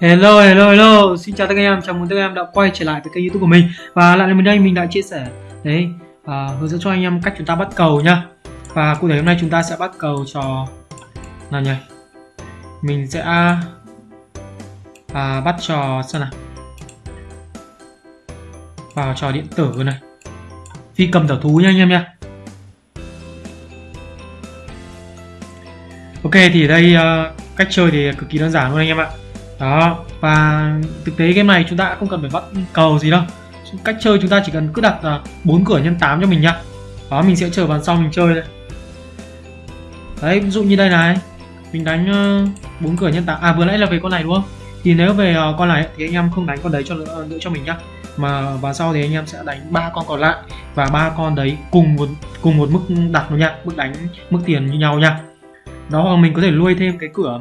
Hello, hello, hello, xin chào tất cả anh em, chào mừng tất cả anh em đã quay trở lại với kênh youtube của mình. Và lại lần mình đây, mình đã chia sẻ đấy à, hướng dẫn cho anh em cách chúng ta bắt cầu nhá. Và cụ thể hôm nay chúng ta sẽ bắt cầu cho nào nhỉ? Mình sẽ à, bắt trò xem nào. Vào trò điện tử này. Phi cầm tẩu thú nha anh em nha Ok thì đây uh, cách chơi thì cực kỳ đơn giản luôn anh em ạ đó và thực tế game này chúng ta không cần phải vắt cầu gì đâu. Cách chơi chúng ta chỉ cần cứ đặt à, bốn cửa nhân 8 cho mình nhá. Đó mình sẽ chờ bàn sau mình chơi đây đấy ví dụ như đây này. Mình đánh ờ, bốn cửa nhân 8 à vừa nãy là về con này đúng không? Thì nếu về ờ, con này thì anh em không đánh con đấy cho nữa, nữa ờ, cho mình nhá. Mà và sau thì anh em sẽ đánh ba con còn lại và ba con đấy cùng một cùng một mức đặt luôn nha mức đánh mức tiền như nhau nha đó hoặc mình có thể nuôi thêm cái cửa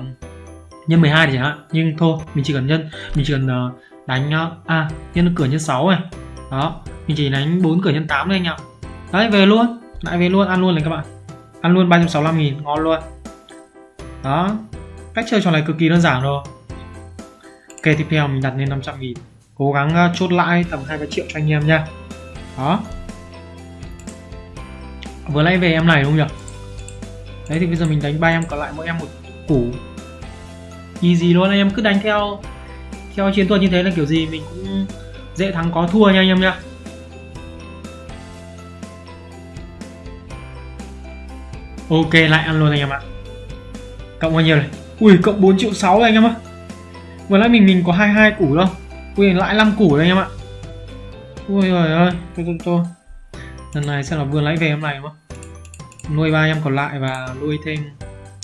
nhân 12 thì chẳng hạn nhưng thôi mình chỉ cần nhân mình chỉ cần uh, đánh uh, à nhân cửa nhân 6 này đó mình chỉ đánh 4 cửa nhân 8 thôi anh ạ. Đấy về luôn. Lại về luôn ăn luôn này các bạn. Ăn luôn 365 nghìn ngon luôn. Đó cách chơi trò này cực kỳ đơn giản rồi. Ok tiếp theo mình đặt lên 500 nghìn. Cố gắng uh, chốt lãi tầm 2 triệu cho anh em nha. Đó. Vừa nãy về em này đúng không nhỉ? Đấy thì bây giờ mình đánh ba em còn lại mỗi em một củ easy luôn anh em, cứ đánh theo theo chiến thuật như thế là kiểu gì mình cũng dễ thắng có thua nha anh em nhá. Ok, lại ăn luôn anh em ạ. Cộng bao nhiêu này? Ui, cộng 4 triệu 6 anh em ạ. Vừa nãy mình mình có 22 củ đâu. Ui, lại 5 củ đây anh em ạ. Ui trời ơi, thôi thôi thôi. Lần này sẽ là vừa lấy về em này đúng không? Nuôi ba em còn lại và nuôi thêm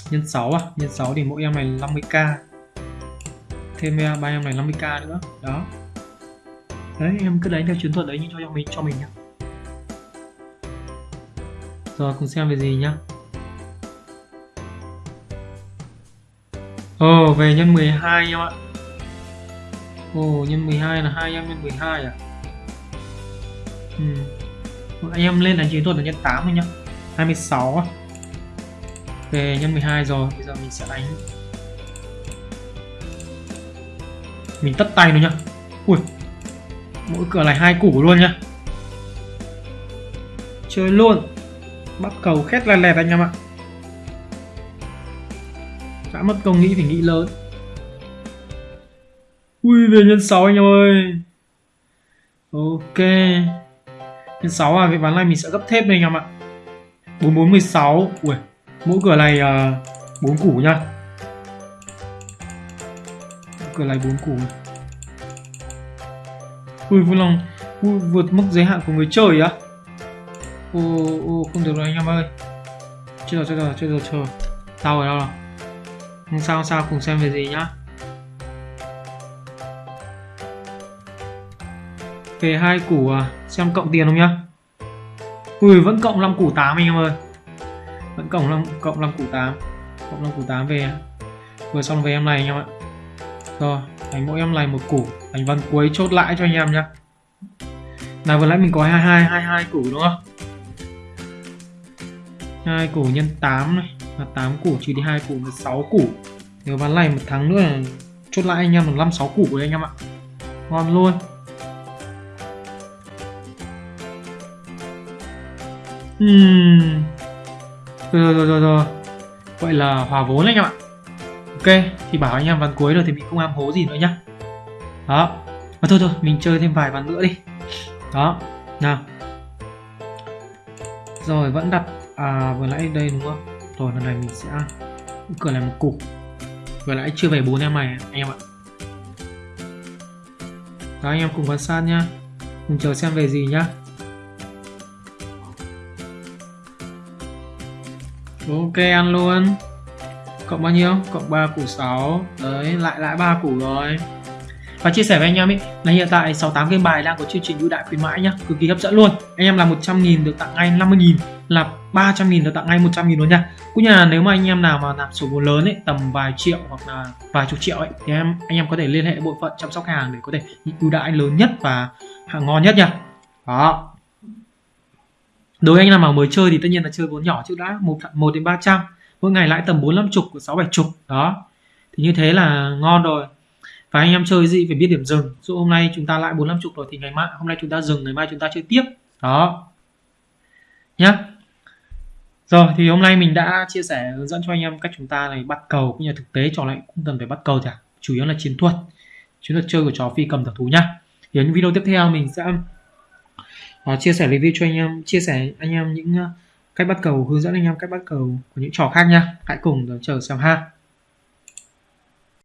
nhân 6 à? Nhân 6 thì mỗi em này 50k thêm à, ba em này 50k nữa. Đó. Đấy em cứ đánh theo chiến thuật đấy như cho cho mình cho mình nhá. Rồi cùng xem về gì nhá. Ồ oh, về nhân 12 em ạ. Ồ oh, nhân 12 là hai em nhân 12 à? Ừ. Anh em lên đánh chiến thuật là nhân 8 thôi nhá. 26 à? Nhân 12 rồi. Bây giờ mình sẽ đánh. Mình tất tay nó nhá. Ui, mỗi cửa này hai củ luôn nhá. Chơi luôn. Bắt cầu khét là lẹt anh em ạ. Đã mất công nghĩ thì nghĩ lớn. Ui, về nhân 6 anh em ơi. Ok. Nhân 6 à cái ván này mình sẽ gấp thép đây anh em ạ. 4416 ui mỗi cửa này ờ, bốn uh, củ nhá. Cửa này bốn củ. Ui vui lòng ui, vượt mức giới hạn của người chơi á. Ô ô không được rồi anh em ơi. Chưa rồi chưa rồi chưa rồi chờ tao ở đâu rồi không sao không sao cùng xem về gì nhá. Về hai củ à xem cộng tiền không nhá. Ui vẫn cộng 5 củ 8 anh em ơi vẫn cộng 5 cộng 5 củ 8 cộng 5 củ 8 về. Vừa xong về em này anh em ạ. Rồi đánh mỗi em này một củ. Đánh ván cuối chốt lại cho anh em nhá. Nào vừa nãy mình có 22 22 củ đúng không? Hai củ nhân 8 này. Là 8 củ trừ đi 2 củ là 6 củ. Nếu ván này một tháng nữa là chốt lại anh em là 5 6 củ đấy anh em ạ. Ngon luôn. Hmm rồi rồi rồi rồi vậy là hòa vốn anh em ạ. Ok, thì bảo anh em ván cuối rồi thì mình không am hố gì nữa nhá. Đó. Mà thôi thôi, mình chơi thêm vài ván nữa đi. Đó. Nào. Rồi, vẫn đặt à vừa nãy đây đúng không? Rồi, lần này mình sẽ cửa này một cục. Vừa nãy chưa về bốn em này, anh em ạ. Đó, anh em cùng quan sát nhá. Cùng chờ xem về gì nhá. Ok, ăn luôn. Cộng bao nhiêu? Cộng 3 củ 6 đấy, lại lại 3 củ rồi. Và chia sẻ với anh em ý, là hiện tại 68 game bài đang có chương trình ưu đại khuyến mãi nhá. Cực kỳ hấp dẫn luôn. Anh em là 100 000 được tặng ngay 50 000 là 300 000 được tặng ngay 100 000 luôn nha. Cũng như là nếu mà anh em nào mà nạp số vốn lớn ấy tầm vài triệu hoặc là vài chục triệu ấy thì em, anh em có thể liên hệ bộ phận chăm sóc hàng để có thể ưu đãi lớn nhất và hàng ngon nhất nha. Đó đối với anh nào mà mới chơi thì tất nhiên là chơi vốn nhỏ trước đã, một một đến ba trăm. Mỗi ngày lãi tầm bốn, năm chục, sáu, bảy chục, đó. Thì như thế là ngon rồi. Và anh em chơi gì phải biết điểm dừng. Dụ hôm nay chúng ta lại bốn, năm chục rồi thì ngày mai, hôm nay chúng ta dừng, ngày mai chúng ta chơi tiếp. Đó. Nhá. Rồi, thì hôm nay mình đã chia sẻ hướng dẫn cho anh em cách chúng ta này bắt cầu cũng như thực tế, trò lại cũng cần phải bắt cầu cả chủ yếu là chiến thuật. Chiến thuật chơi của trò phi cầm thảo thú nhá. Thì những video tiếp theo mình sẽ uh, chia sẻ review cho anh em chia sẻ anh em những uh, cách bắt cầu hướng dẫn anh em cách bắt cầu của những trò khác nha. Hãy cùng chờ xem ha.